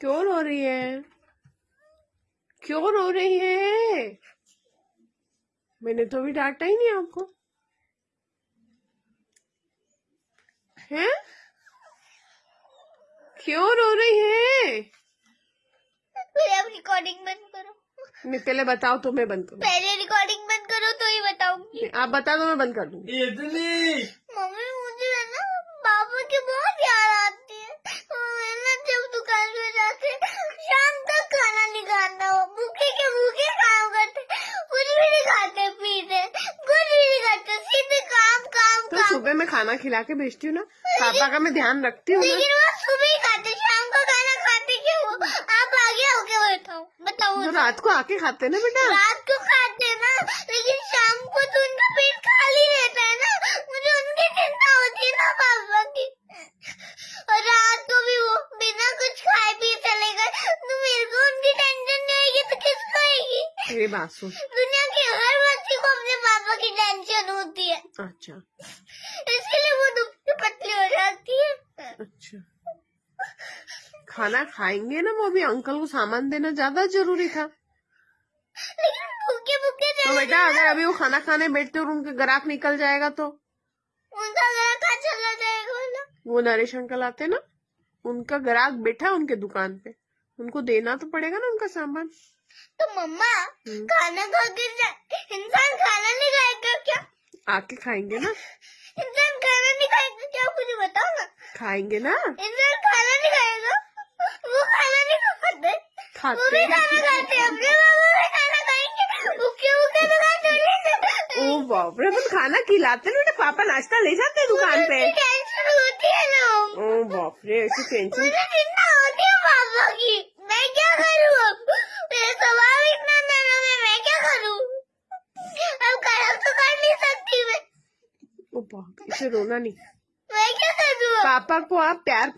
क्यों रो रही है? क्यों रो रही है? मैंने तो भी डांटा ही नहीं आपको। हैं? क्यों रो रही है? पहले आप रिकॉर्डिंग बंद करो। नहीं पहले बताओ तो मैं बंद करूँ। पहले रिकॉर्डिंग बंद करो तो ही बताऊँगी। आप बता दो मैं बंद कर दूँगी मम्मी मुझे है ना पापा की बहुत याद आती है और मैं ना जब दुकान पे जाते शाम तक खाना नहीं खाता हो भूखे के भूखे काम करते कुछ भी नहीं खाते पीते कुछ भी नहीं करते सीधे काम काम तो काम सुबह मैं खाना खिला के भेजती हूँ ना पापा का मैं ध्यान रखती हूँ लेकिन वो सुबह ही खाते शाम को खाना खाते क्यों आप आगे होके बैठाओ बताओ तो रात को आके खाते ना बेटा? रात को खाते ना लेकिन शाम को तो उनका पेट खाली रहता है ना मुझे उनकी चिंता होती है ना पापा की। और रात को भी वो बिना कुछ खाए पिए चले गए तो मेरे को उनकी टेंशन नहीं आएगी तो किसको आएगी? मेरी बात सुन। दुनिया के हर बच्चे को अपने पापा की टेंशन होती है। अच्छा इसलिए वो दुबली पतली हो जाती है अच्छा। खाना खाएँगे ना वो? भी अंकल को सामान देना ज़्यादा ज़रूरी था। लेकिन भूखे भूखे तो बेटा अगर अभी वो खाना खाने बैठते और उनके ग्राहक निकल जाएगा तो? उनका कहाँ चला जाएगा बोला वो नरेश अंकल आते ना उनका ग्राहक बैठा उनके दुकान पे। उनको देना तो पड़ेगा ना उनका सामान। तो मम्मा हम्म। खाना खा के इंसान खाना नहीं खाएगा क्या? आके खाएँगे ना। इंसान खाना क्या मुझे बताओ ना? खाएँगे ना? इंसान खाना नहीं खाएगा वो खाना नहीं खाते खाते वो भी खाना खाते अपने बाबा भी खाना खाएँगे। भूखे भूखे तो खा थोड़ी ओ बाप रे अपन खाना खिलाते ना बेटा पापा नाश्ता ले जाते हैं दुकान पे। टेंशन होती है ना। ओ बाप रे ऐसी टेंशन मुझे चिंता होती है पापा की। मैं क्या करूँ अब? मेरा स्वभाव इतना नरम है मैं क्या करूँ? अब खराब तो कर नहीं सकती मैं। ओ बाप इसे रोना नहीं? पापा को आप प्यार